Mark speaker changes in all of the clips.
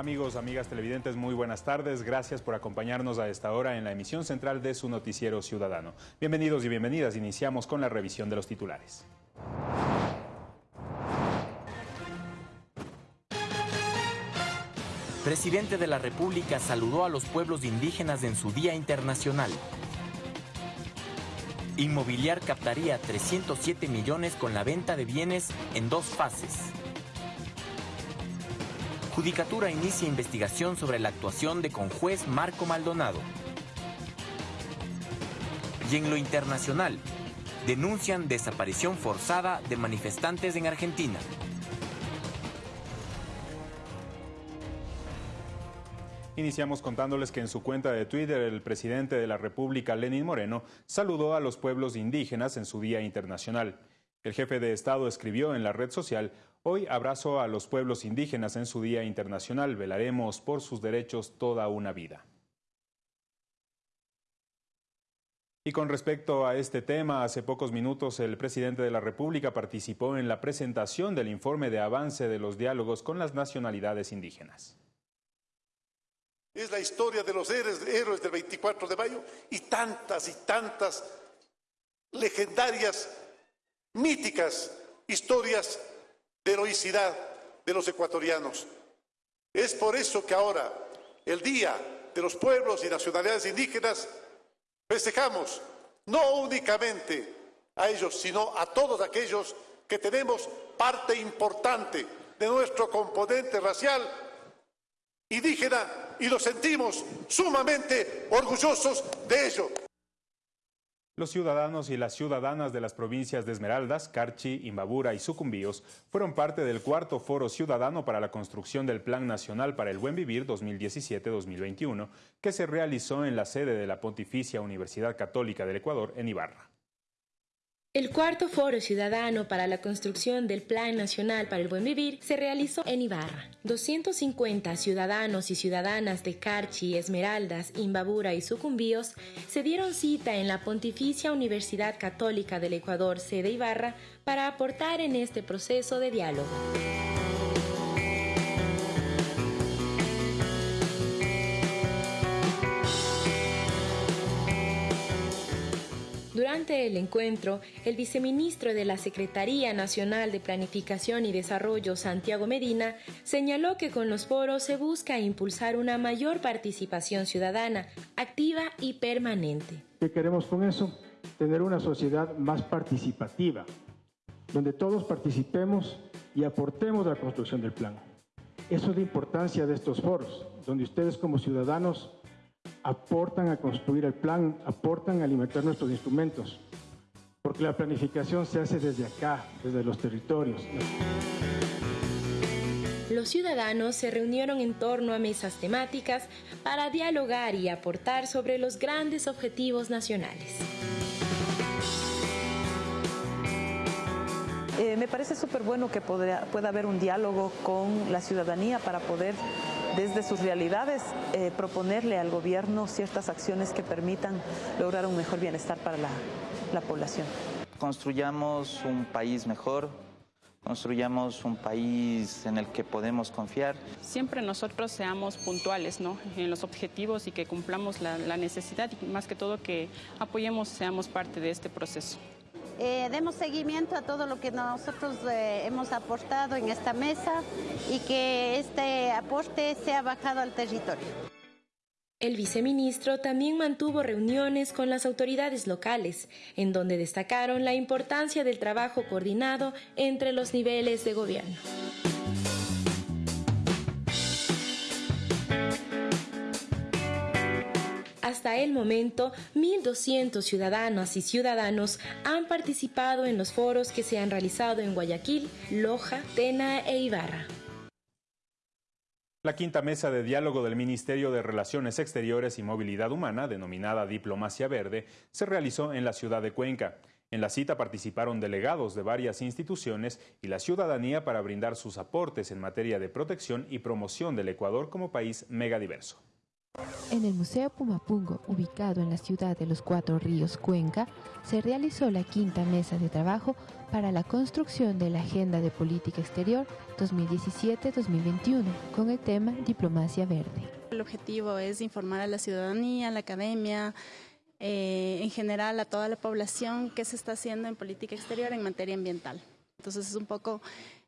Speaker 1: Amigos, amigas televidentes, muy buenas tardes. Gracias por acompañarnos a esta hora en la emisión central de su noticiero ciudadano. Bienvenidos y bienvenidas. Iniciamos con la revisión de los titulares.
Speaker 2: Presidente de la República saludó a los pueblos indígenas en su Día Internacional. Inmobiliar captaría 307 millones con la venta de bienes en dos fases. Judicatura inicia investigación sobre la actuación de conjuez Marco Maldonado. Y en lo internacional, denuncian desaparición forzada de manifestantes en Argentina.
Speaker 1: Iniciamos contándoles que en su cuenta de Twitter el presidente de la República, Lenín Moreno, saludó a los pueblos indígenas en su Día Internacional. El jefe de Estado escribió en la red social, Hoy abrazo a los pueblos indígenas en su Día Internacional. Velaremos por sus derechos toda una vida. Y con respecto a este tema, hace pocos minutos el presidente de la República participó en la presentación del informe de avance de los diálogos con las nacionalidades indígenas.
Speaker 3: Es la historia de los héroes, del 24 de mayo y tantas y tantas legendarias, míticas historias de heroicidad de los ecuatorianos. Es por eso que ahora, el Día de los Pueblos y Nacionalidades Indígenas, festejamos no únicamente a ellos, sino a todos aquellos que tenemos parte importante de nuestro componente racial indígena y nos sentimos sumamente orgullosos de ello.
Speaker 1: Los ciudadanos y las ciudadanas de las provincias de Esmeraldas, Carchi, Imbabura y Sucumbíos fueron parte del cuarto Foro Ciudadano para la construcción del Plan Nacional para el Buen Vivir 2017-2021, que se realizó en la sede de la Pontificia Universidad Católica del Ecuador en Ibarra.
Speaker 4: El cuarto Foro Ciudadano para la construcción del Plan Nacional para el Buen Vivir se realizó en Ibarra. 250 ciudadanos y ciudadanas de Carchi, Esmeraldas, Imbabura y Sucumbíos se dieron cita en la Pontificia Universidad Católica del Ecuador, sede Ibarra, para aportar en este proceso de diálogo. Durante el encuentro, el viceministro de la Secretaría Nacional de Planificación y Desarrollo, Santiago Medina, señaló que con los foros se busca impulsar una mayor participación ciudadana, activa y permanente.
Speaker 5: ¿Qué queremos con eso? Tener una sociedad más participativa, donde todos participemos y aportemos a la construcción del plan. Eso es la importancia de estos foros, donde ustedes como ciudadanos aportan a construir el plan, aportan a alimentar nuestros instrumentos, porque la planificación se hace desde acá, desde los territorios.
Speaker 4: Los ciudadanos se reunieron en torno a mesas temáticas para dialogar y aportar sobre los grandes objetivos nacionales.
Speaker 6: Eh, me parece súper bueno que pueda haber un diálogo con la ciudadanía para poder desde sus realidades eh, proponerle al gobierno ciertas acciones que permitan lograr un mejor bienestar para la, la población.
Speaker 7: Construyamos un país mejor, construyamos un país en el que podemos confiar.
Speaker 8: Siempre nosotros seamos puntuales ¿no? en los objetivos y que cumplamos la, la necesidad y más que todo que apoyemos, seamos parte de este proceso.
Speaker 9: Eh, demos seguimiento a todo lo que nosotros eh, hemos aportado en esta mesa y que este aporte sea bajado al territorio.
Speaker 4: El viceministro también mantuvo reuniones con las autoridades locales, en donde destacaron la importancia del trabajo coordinado entre los niveles de gobierno. Hasta el momento, 1.200 ciudadanas y ciudadanos han participado en los foros que se han realizado en Guayaquil, Loja, Tena e Ibarra.
Speaker 1: La quinta mesa de diálogo del Ministerio de Relaciones Exteriores y Movilidad Humana, denominada Diplomacia Verde, se realizó en la ciudad de Cuenca. En la cita participaron delegados de varias instituciones y la ciudadanía para brindar sus aportes en materia de protección y promoción del Ecuador como país megadiverso.
Speaker 10: En el Museo Pumapungo, ubicado en la ciudad de los Cuatro Ríos, Cuenca, se realizó la quinta mesa de trabajo para la construcción de la Agenda de Política Exterior 2017-2021 con el tema Diplomacia Verde.
Speaker 11: El objetivo es informar a la ciudadanía, a la academia, eh, en general a toda la población qué se está haciendo en política exterior en materia ambiental. Entonces es un poco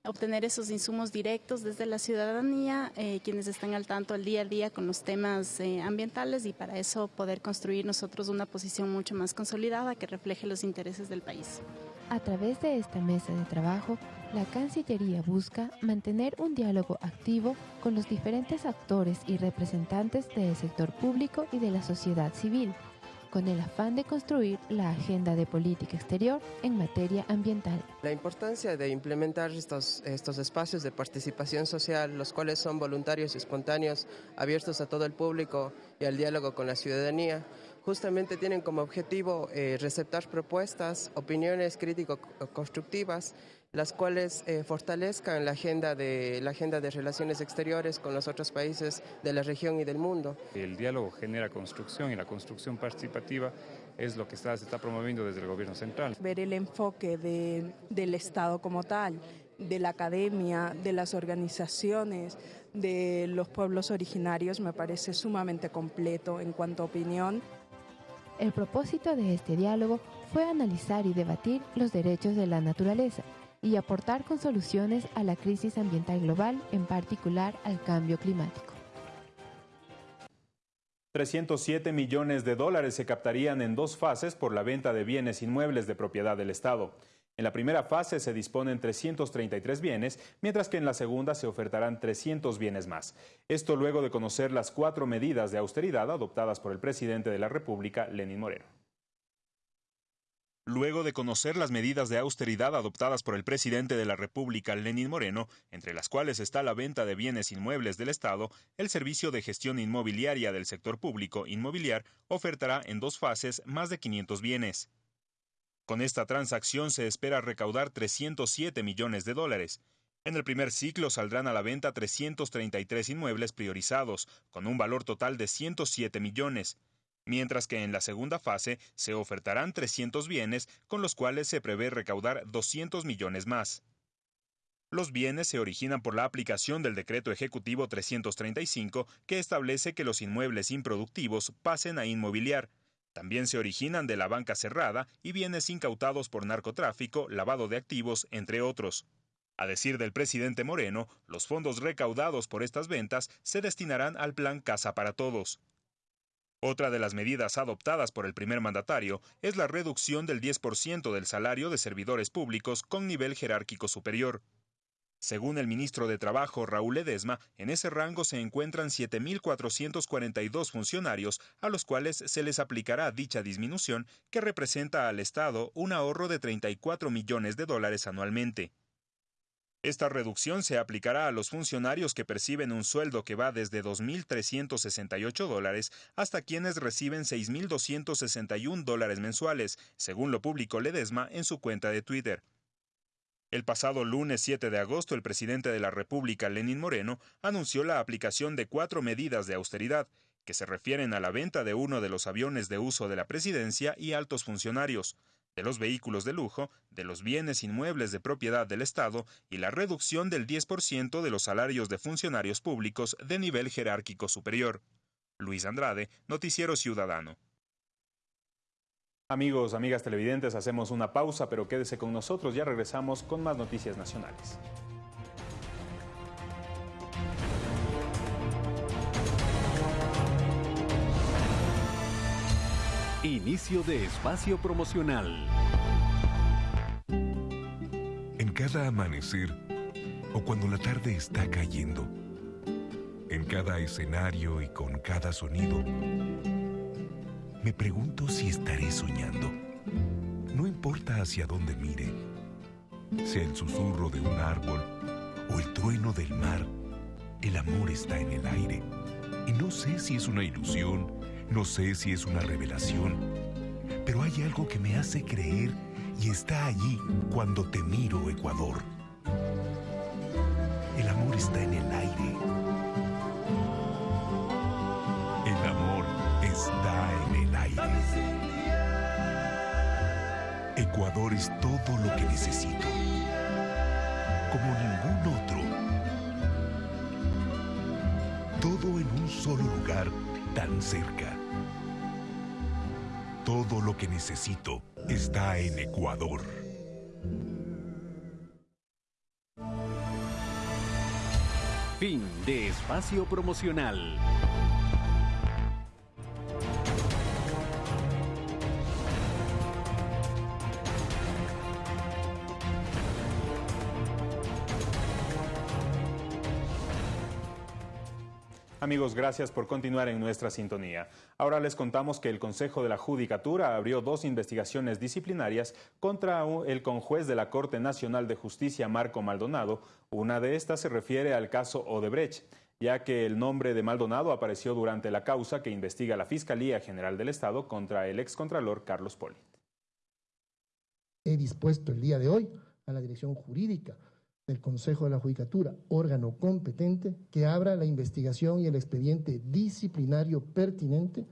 Speaker 11: obtener esos insumos directos desde la ciudadanía, eh, quienes están al tanto el día a día con los temas eh, ambientales y para eso poder construir nosotros una posición mucho más consolidada que refleje los intereses del país.
Speaker 10: A través de esta mesa de trabajo, la Cancillería busca mantener un diálogo activo con los diferentes actores y representantes del sector público y de la sociedad civil con el afán de construir la agenda de política exterior en materia ambiental.
Speaker 12: La importancia de implementar estos, estos espacios de participación social, los cuales son voluntarios y espontáneos, abiertos a todo el público y al diálogo con la ciudadanía, justamente tienen como objetivo eh, receptar propuestas, opiniones crítico-constructivas las cuales eh, fortalezcan la agenda, de, la agenda de relaciones exteriores con los otros países de la región y del mundo.
Speaker 13: El diálogo genera construcción y la construcción participativa es lo que está, se está promoviendo desde el gobierno central.
Speaker 14: Ver el enfoque de, del Estado como tal, de la academia, de las organizaciones, de los pueblos originarios me parece sumamente completo en cuanto a opinión.
Speaker 10: El propósito de este diálogo fue analizar y debatir los derechos de la naturaleza y aportar con soluciones a la crisis ambiental global, en particular al cambio climático.
Speaker 1: 307 millones de dólares se captarían en dos fases por la venta de bienes inmuebles de propiedad del Estado. En la primera fase se disponen 333 bienes, mientras que en la segunda se ofertarán 300 bienes más. Esto luego de conocer las cuatro medidas de austeridad adoptadas por el presidente de la República, Lenín Moreno. Luego de conocer las medidas de austeridad adoptadas por el presidente de la República, Lenín Moreno, entre las cuales está la venta de bienes inmuebles del Estado, el Servicio de Gestión Inmobiliaria del Sector Público Inmobiliar ofertará en dos fases más de 500 bienes. Con esta transacción se espera recaudar 307 millones de dólares. En el primer ciclo saldrán a la venta 333 inmuebles priorizados, con un valor total de 107 millones mientras que en la segunda fase se ofertarán 300 bienes con los cuales se prevé recaudar 200 millones más. Los bienes se originan por la aplicación del decreto ejecutivo 335 que establece que los inmuebles improductivos pasen a inmobiliar. También se originan de la banca cerrada y bienes incautados por narcotráfico, lavado de activos, entre otros. A decir del presidente Moreno, los fondos recaudados por estas ventas se destinarán al plan Casa para Todos. Otra de las medidas adoptadas por el primer mandatario es la reducción del 10% del salario de servidores públicos con nivel jerárquico superior. Según el ministro de Trabajo Raúl Ledesma, en ese rango se encuentran 7.442 funcionarios a los cuales se les aplicará dicha disminución que representa al Estado un ahorro de 34 millones de dólares anualmente. Esta reducción se aplicará a los funcionarios que perciben un sueldo que va desde 2.368 dólares hasta quienes reciben 6.261 dólares mensuales, según lo publicó Ledesma en su cuenta de Twitter. El pasado lunes 7 de agosto, el presidente de la República, Lenín Moreno, anunció la aplicación de cuatro medidas de austeridad, que se refieren a la venta de uno de los aviones de uso de la presidencia y altos funcionarios, de los vehículos de lujo, de los bienes inmuebles de propiedad del Estado y la reducción del 10% de los salarios de funcionarios públicos de nivel jerárquico superior. Luis Andrade, Noticiero Ciudadano. Amigos, amigas televidentes, hacemos una pausa, pero quédese con nosotros, ya regresamos con más noticias nacionales.
Speaker 15: Inicio de espacio promocional.
Speaker 16: En cada amanecer o cuando la tarde está cayendo, en cada escenario y con cada sonido, me pregunto si estaré soñando. No importa hacia dónde mire, sea el susurro de un árbol o el trueno del mar, el amor está en el aire. Y no sé si es una ilusión no sé si es una revelación, pero hay algo que me hace creer y está allí cuando te miro, Ecuador. El amor está en el aire. El amor está en el aire. Ecuador es todo lo que necesito. Como ningún otro. Todo en un solo lugar, tan cerca. Todo lo que necesito está en Ecuador.
Speaker 15: Fin de espacio promocional.
Speaker 1: Amigos, gracias por continuar en nuestra sintonía. Ahora les contamos que el Consejo de la Judicatura abrió dos investigaciones disciplinarias contra el conjuez de la Corte Nacional de Justicia, Marco Maldonado. Una de estas se refiere al caso Odebrecht, ya que el nombre de Maldonado apareció durante la causa que investiga la Fiscalía General del Estado contra el excontralor Carlos Poli.
Speaker 17: He dispuesto el día de hoy a la Dirección Jurídica del Consejo de la Judicatura, órgano competente, que abra la investigación y el expediente disciplinario pertinente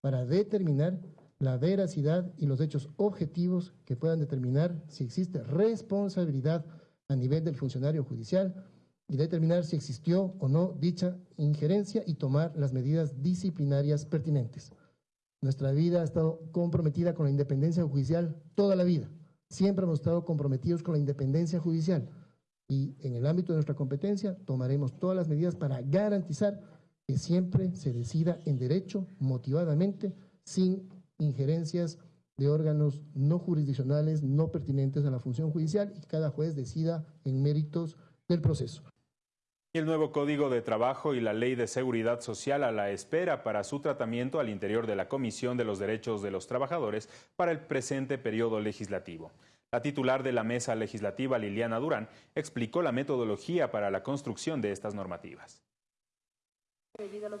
Speaker 17: para determinar la veracidad y los hechos objetivos que puedan determinar si existe responsabilidad a nivel del funcionario judicial y determinar si existió o no dicha injerencia y tomar las medidas disciplinarias pertinentes. Nuestra vida ha estado comprometida con la independencia judicial toda la vida. Siempre hemos estado comprometidos con la independencia judicial y en el ámbito de nuestra competencia tomaremos todas las medidas para garantizar que siempre se decida en derecho, motivadamente, sin injerencias de órganos no jurisdiccionales, no pertinentes a la función judicial y cada juez decida en méritos del proceso.
Speaker 1: El nuevo Código de Trabajo y la Ley de Seguridad Social a la espera para su tratamiento al interior de la Comisión de los Derechos de los Trabajadores para el presente periodo legislativo. La titular de la mesa legislativa, Liliana Durán, explicó la metodología para la construcción de estas normativas.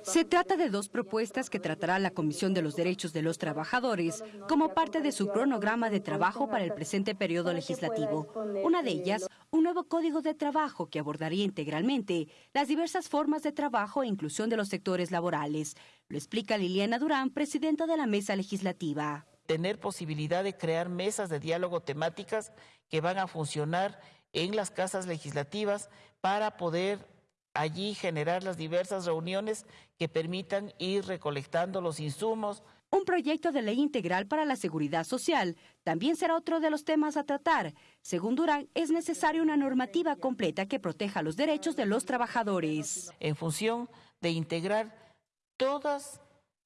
Speaker 18: Se trata de dos propuestas que tratará la Comisión de los Derechos de los Trabajadores como parte de su cronograma de trabajo para el presente periodo legislativo. Una de ellas, un nuevo código de trabajo que abordaría integralmente las diversas formas de trabajo e inclusión de los sectores laborales. Lo explica Liliana Durán, presidenta de la mesa legislativa
Speaker 19: tener posibilidad de crear mesas de diálogo temáticas que van a funcionar en las casas legislativas para poder allí generar las diversas reuniones que permitan ir recolectando los insumos.
Speaker 18: Un proyecto de ley integral para la seguridad social también será otro de los temas a tratar. Según Durán, es necesaria una normativa completa que proteja los derechos de los trabajadores.
Speaker 19: En función de integrar todas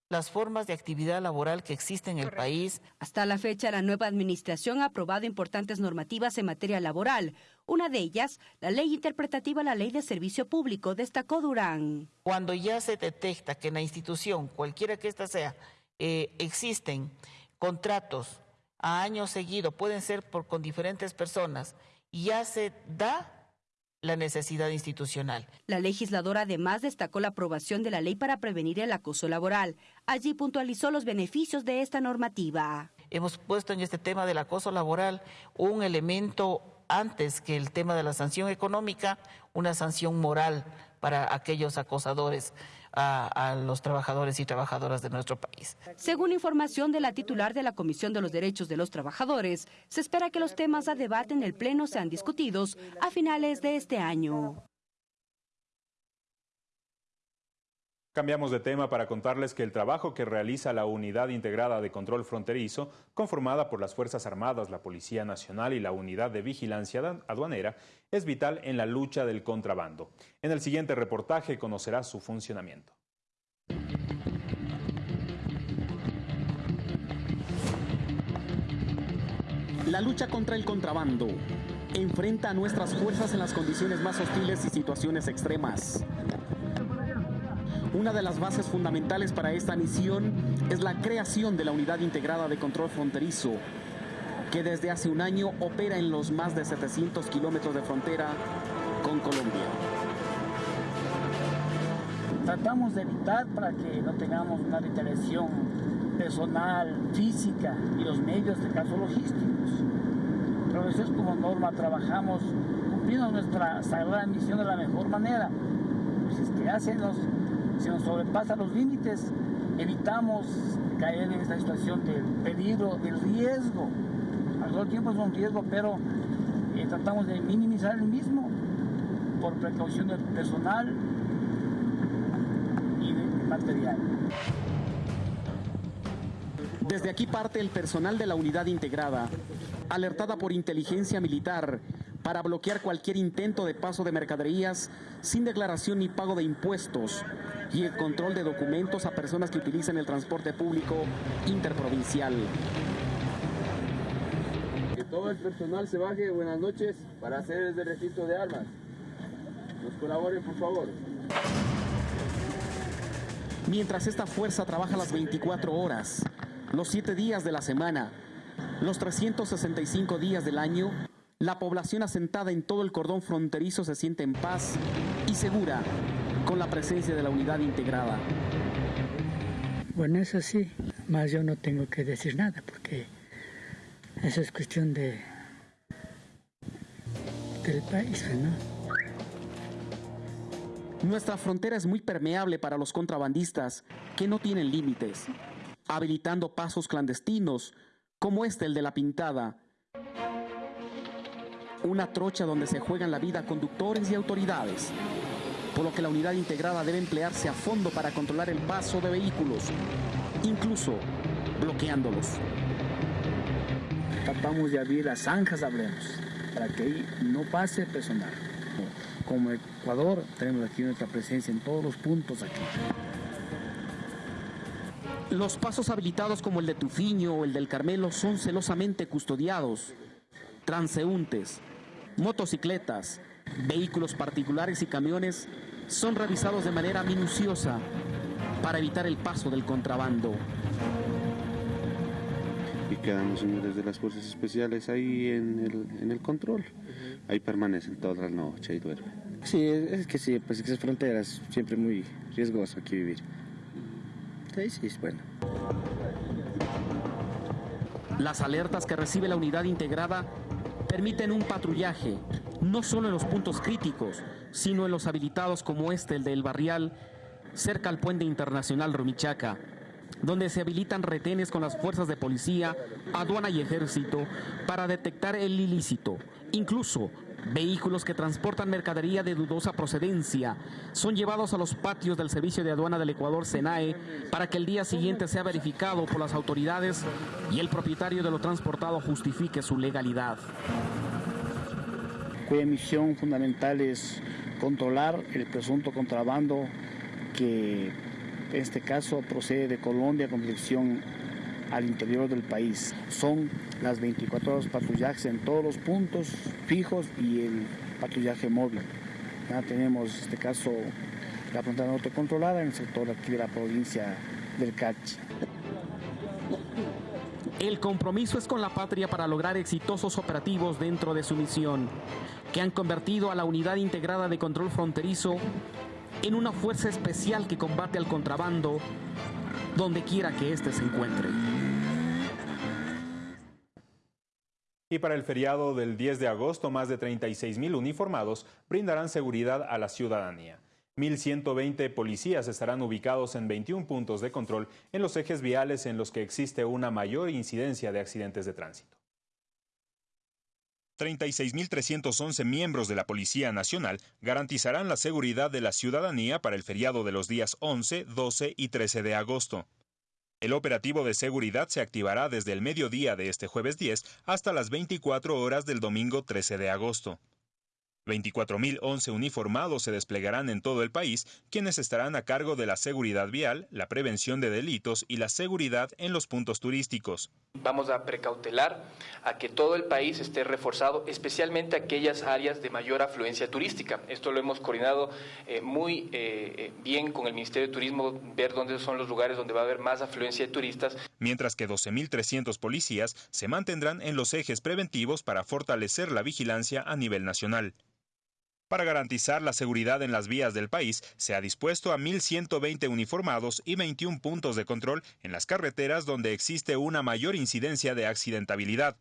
Speaker 19: las formas de actividad laboral que existen en el país.
Speaker 18: Hasta la fecha, la nueva administración ha aprobado importantes normativas en materia laboral. Una de ellas, la ley interpretativa a la ley de servicio público, destacó Durán.
Speaker 19: Cuando ya se detecta que en la institución, cualquiera que ésta sea, eh, existen contratos a año seguido, pueden ser por, con diferentes personas, y ya se da la necesidad institucional.
Speaker 18: La legisladora además destacó la aprobación de la ley para prevenir el acoso laboral. Allí puntualizó los beneficios de esta normativa.
Speaker 19: Hemos puesto en este tema del acoso laboral un elemento antes que el tema de la sanción económica, una sanción moral para aquellos acosadores a, los trabajadores y trabajadoras de nuestro país.
Speaker 18: Según información de la titular de la Comisión de los Derechos de los Trabajadores, se espera que los temas a debate en el Pleno sean discutidos a finales de este año.
Speaker 1: Cambiamos de tema para contarles que el trabajo que realiza la Unidad Integrada de Control Fronterizo, conformada por las Fuerzas Armadas, la Policía Nacional y la Unidad de Vigilancia Aduanera, es vital en la lucha del contrabando. En el siguiente reportaje conocerá su funcionamiento.
Speaker 20: La lucha contra el contrabando enfrenta a nuestras fuerzas en las condiciones más hostiles y situaciones extremas. Una de las bases fundamentales para esta misión es la creación de la Unidad Integrada de Control Fronterizo, que desde hace un año opera en los más de 700 kilómetros de frontera con Colombia.
Speaker 12: Tratamos de evitar para que no tengamos una retaliación personal, física y los medios de caso logísticos. Pero es como norma, trabajamos cumpliendo nuestra sagrada misión de la mejor manera. Pues es que hacen los si nos sobrepasan los límites, evitamos caer en esta situación del peligro, del riesgo a todo tiempo es un riesgo, pero eh, tratamos de minimizar el mismo por precaución del personal y de material.
Speaker 20: Desde aquí parte el personal de la unidad integrada, alertada por inteligencia militar para bloquear cualquier intento de paso de mercaderías sin declaración ni pago de impuestos y el control de documentos a personas que utilizan el transporte público interprovincial.
Speaker 21: Que todo el personal se baje, buenas noches, para hacer el registro de armas. Nos colaboren, por favor.
Speaker 20: Mientras esta fuerza trabaja las 24 horas, los 7 días de la semana, los 365 días del año, la población asentada en todo el cordón fronterizo se siente en paz y segura con la presencia de la unidad integrada.
Speaker 22: Bueno, eso sí, más yo no tengo que decir nada porque eso es cuestión de del país, ¿no?
Speaker 20: Nuestra frontera es muy permeable para los contrabandistas que no tienen límites, habilitando pasos clandestinos como este el de la pintada. Una trocha donde se juegan la vida conductores y autoridades, por lo que la unidad integrada debe emplearse a fondo para controlar el paso de vehículos, incluso bloqueándolos.
Speaker 12: Tratamos de abrir las zanjas, hablemos, para que ahí no pase personal como Ecuador, tenemos aquí nuestra presencia en todos los puntos aquí.
Speaker 20: Los pasos habilitados como el de Tufiño o el del Carmelo son celosamente custodiados. Transeúntes, motocicletas, vehículos particulares y camiones son revisados de manera minuciosa para evitar el paso del contrabando.
Speaker 23: Y quedan los señores de las fuerzas especiales ahí en el, en el control ahí permanecen toda la noche y duermen.
Speaker 24: Sí, es que sí, pues es fronteras, siempre muy riesgoso aquí vivir. Sí, sí, es bueno.
Speaker 20: Las alertas que recibe la unidad integrada permiten un patrullaje, no solo en los puntos críticos, sino en los habilitados como este, el del Barrial, cerca al puente internacional Rumichaca, donde se habilitan retenes con las fuerzas de policía, aduana y ejército para detectar el ilícito, Incluso vehículos que transportan mercadería de dudosa procedencia son llevados a los patios del Servicio de Aduana del Ecuador, SENAE, para que el día siguiente sea verificado por las autoridades y el propietario de lo transportado justifique su legalidad.
Speaker 12: Cuya misión fundamental es controlar el presunto contrabando que en este caso procede de Colombia con dirección al interior del país. Son las 24 horas patrullajes en todos los puntos fijos y el patrullaje móvil. Tenemos, en este caso, la frontera norte controlada en el sector aquí de la provincia del Cachi.
Speaker 20: El compromiso es con la patria para lograr exitosos operativos dentro de su misión, que han convertido a la unidad integrada de control fronterizo en una fuerza especial que combate al contrabando donde quiera que éste se encuentre.
Speaker 1: Y para el feriado del 10 de agosto, más de 36 mil uniformados brindarán seguridad a la ciudadanía. 1.120 policías estarán ubicados en 21 puntos de control en los ejes viales en los que existe una mayor incidencia de accidentes de tránsito. 36.311 miembros de la Policía Nacional garantizarán la seguridad de la ciudadanía para el feriado de los días 11, 12 y 13 de agosto. El operativo de seguridad se activará desde el mediodía de este jueves 10 hasta las 24 horas del domingo 13 de agosto. 24.011 uniformados se desplegarán en todo el país, quienes estarán a cargo de la seguridad vial, la prevención de delitos y la seguridad en los puntos turísticos.
Speaker 25: Vamos a precautelar a que todo el país esté reforzado, especialmente aquellas áreas de mayor afluencia turística. Esto lo hemos coordinado eh, muy eh, eh, bien con el Ministerio de Turismo, ver dónde son los lugares donde va a haber más afluencia de turistas.
Speaker 1: Mientras que 12.300 policías se mantendrán en los ejes preventivos para fortalecer la vigilancia a nivel nacional. Para garantizar la seguridad en las vías del país, se ha dispuesto a 1.120 uniformados y 21 puntos de control en las carreteras donde existe una mayor incidencia de accidentabilidad.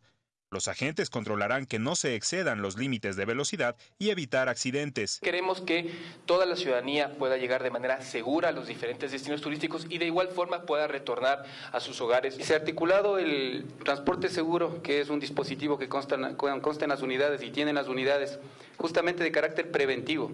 Speaker 1: Los agentes controlarán que no se excedan los límites de velocidad y evitar accidentes.
Speaker 25: Queremos que toda la ciudadanía pueda llegar de manera segura a los diferentes destinos turísticos y de igual forma pueda retornar a sus hogares.
Speaker 26: Se ha articulado el transporte seguro, que es un dispositivo que consta, consta en las unidades y tienen las unidades justamente de carácter preventivo.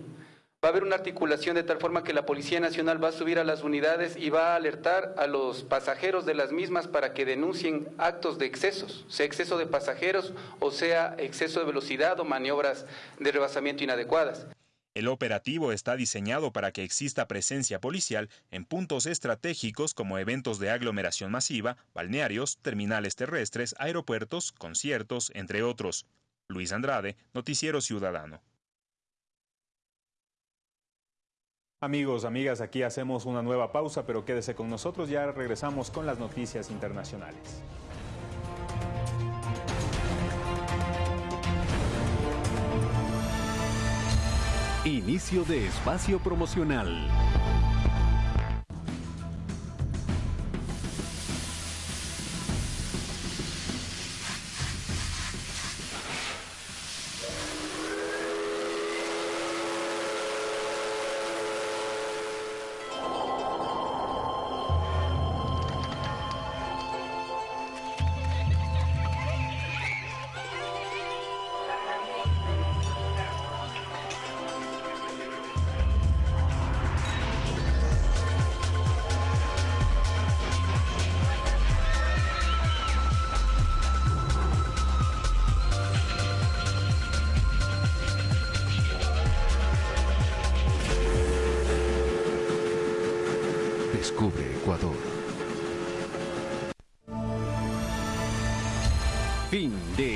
Speaker 26: Va a haber una articulación de tal forma que la Policía Nacional va a subir a las unidades y va a alertar a los pasajeros de las mismas para que denuncien actos de excesos, sea exceso de pasajeros o sea exceso de velocidad o maniobras de rebasamiento inadecuadas.
Speaker 1: El operativo está diseñado para que exista presencia policial en puntos estratégicos como eventos de aglomeración masiva, balnearios, terminales terrestres, aeropuertos, conciertos, entre otros. Luis Andrade, Noticiero Ciudadano. Amigos, amigas, aquí hacemos una nueva pausa, pero quédese con nosotros, ya regresamos con las noticias internacionales.
Speaker 15: Inicio de espacio promocional.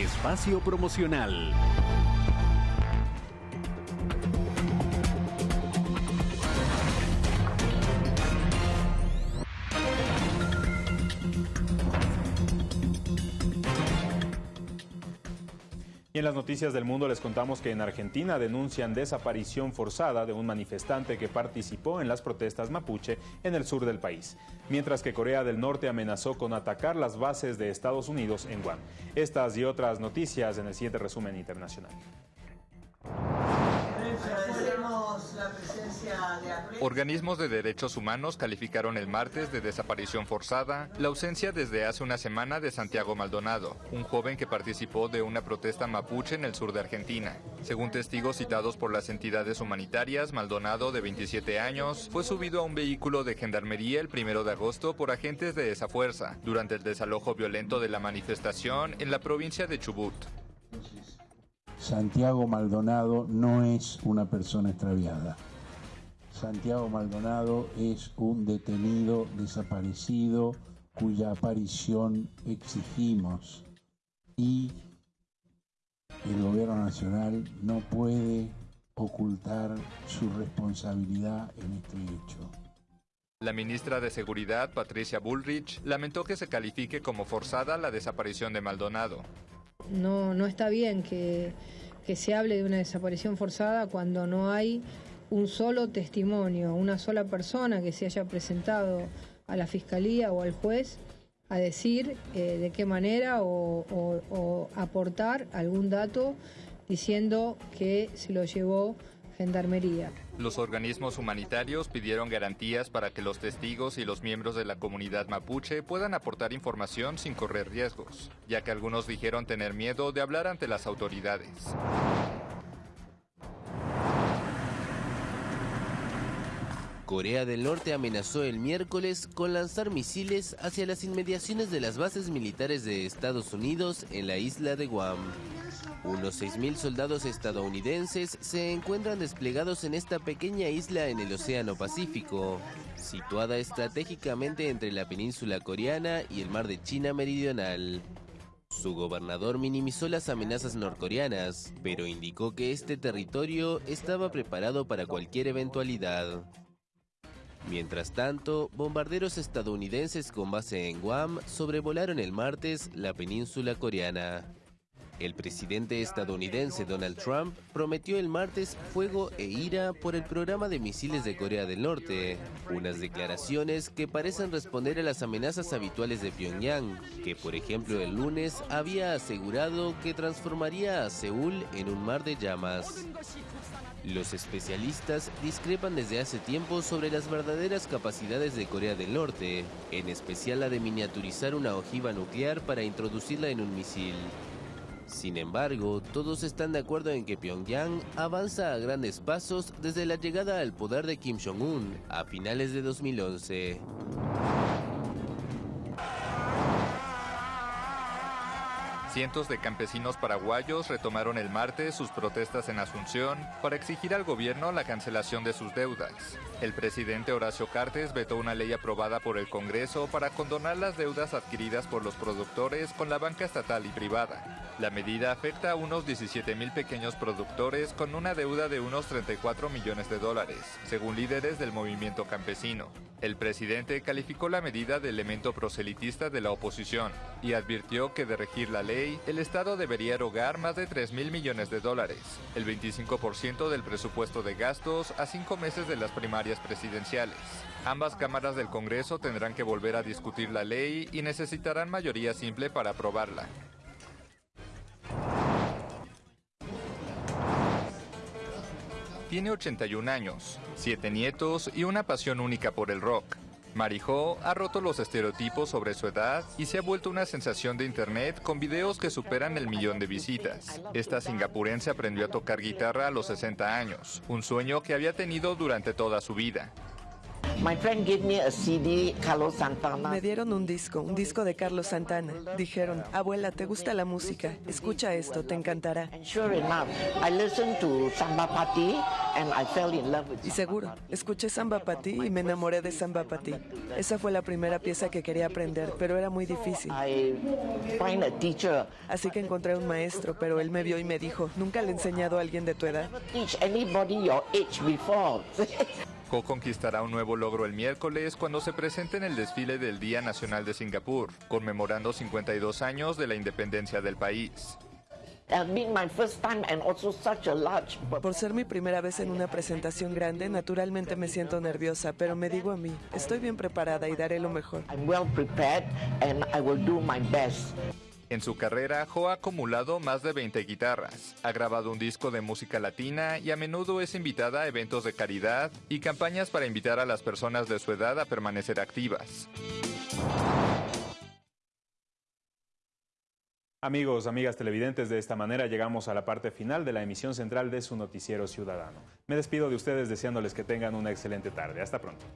Speaker 15: Espacio promocional.
Speaker 1: En las noticias del mundo les contamos que en Argentina denuncian desaparición forzada de un manifestante que participó en las protestas mapuche en el sur del país, mientras que Corea del Norte amenazó con atacar las bases de Estados Unidos en Guam. Estas y otras noticias en el siguiente resumen internacional.
Speaker 13: Organismos de derechos humanos calificaron el martes de desaparición forzada la ausencia desde hace una semana de Santiago Maldonado, un joven que participó de una protesta mapuche en el sur de Argentina. Según testigos citados por las entidades humanitarias, Maldonado, de 27 años, fue subido a un vehículo de gendarmería el primero de agosto por agentes de esa fuerza durante el desalojo violento de la manifestación en la provincia de Chubut.
Speaker 27: Santiago Maldonado no es una persona extraviada. Santiago Maldonado es un detenido desaparecido cuya aparición exigimos y el gobierno nacional no puede ocultar su responsabilidad en este hecho.
Speaker 13: La ministra de Seguridad, Patricia Bullrich, lamentó que se califique como forzada la desaparición de Maldonado.
Speaker 28: No, no está bien que, se hable de una desaparición forzada cuando no hay un solo testimonio, una sola persona que se haya presentado a la fiscalía o al juez a decir eh, de qué manera o, aportar algún dato diciendo que se lo llevó
Speaker 13: Los organismos humanitarios pidieron garantías para que los testigos y los miembros de la comunidad mapuche puedan aportar información sin correr riesgos, ya que algunos dijeron tener miedo de hablar ante las autoridades.
Speaker 29: Corea del Norte amenazó el miércoles con lanzar misiles hacia las inmediaciones de las bases militares de Estados Unidos en la isla de Guam. Unos 6.000 soldados estadounidenses se encuentran desplegados en esta pequeña isla en el Océano Pacífico, situada estratégicamente entre la península coreana y el mar de China Meridional. Su gobernador minimizó las amenazas norcoreanas, pero indicó que este territorio estaba preparado para cualquier eventualidad. Mientras tanto, bombarderos estadounidenses con base en Guam sobrevolaron el martes la península coreana. El presidente estadounidense Donald Trump prometió el martes fuego e ira por el programa de misiles de Corea del Norte, unas declaraciones que parecen responder a las amenazas habituales de Pyongyang, que por ejemplo el lunes había asegurado que transformaría a Seúl en un mar de llamas. Los especialistas discrepan desde hace tiempo sobre las verdaderas capacidades de Corea del Norte, en especial la de miniaturizar una ojiva nuclear para introducirla en un misil. Sin embargo, todos están de acuerdo en que Pyongyang avanza a grandes pasos desde la llegada al poder de Kim Jong-un a finales de 2011.
Speaker 13: Cientos de campesinos paraguayos retomaron el martes sus protestas en Asunción para exigir al gobierno la cancelación de sus deudas. El presidente Horacio Cartes vetó una ley aprobada por el Congreso para condonar las deudas adquiridas por los productores con la banca estatal y privada. La medida afecta a unos 17 mil pequeños productores con una deuda de unos 34 millones de dólares, según líderes del movimiento campesino. El presidente calificó la medida de elemento proselitista de la oposición y advirtió que de regir la ley, el Estado debería erogar más de 3 mil millones de dólares, el 25% del presupuesto de gastos a cinco meses de las primarias presidenciales. Ambas cámaras del Congreso tendrán que volver a discutir la ley y necesitarán mayoría simple para aprobarla. Tiene 81 años, siete nietos y una pasión única por el rock. Marijo ha roto los estereotipos sobre su edad y se ha vuelto una sensación de internet con videos que superan el millón de visitas. Esta singapurense aprendió a tocar guitarra a los 60 años, un sueño que había tenido durante toda su vida.
Speaker 30: Me dieron un disco, un disco de Carlos Santana. Dijeron, abuela, ¿te gusta la música? Escucha esto, te encantará. Y seguro, escuché Samba Pati y me enamoré de Samba Pati. Esa fue la primera pieza que quería aprender, pero era muy difícil. Así que encontré un maestro, pero él me vio y me dijo, ¿nunca le he enseñado a alguien de tu edad?
Speaker 13: Co-conquistará un nuevo logro el miércoles cuando se presente en el desfile del Día Nacional de Singapur, conmemorando 52 años de la independencia del país.
Speaker 30: Por ser mi primera vez en una presentación grande, naturalmente me siento nerviosa, pero me digo a mí, estoy bien preparada y daré lo mejor.
Speaker 13: En su carrera, Ho ha acumulado más de 20 guitarras, ha grabado un disco de música latina y a menudo es invitada a eventos de caridad y campañas para invitar a las personas de su edad a permanecer activas.
Speaker 1: Amigos, amigas televidentes, de esta manera llegamos a la parte final de la emisión central de su noticiero ciudadano. Me despido de ustedes deseándoles que tengan una excelente tarde. Hasta pronto.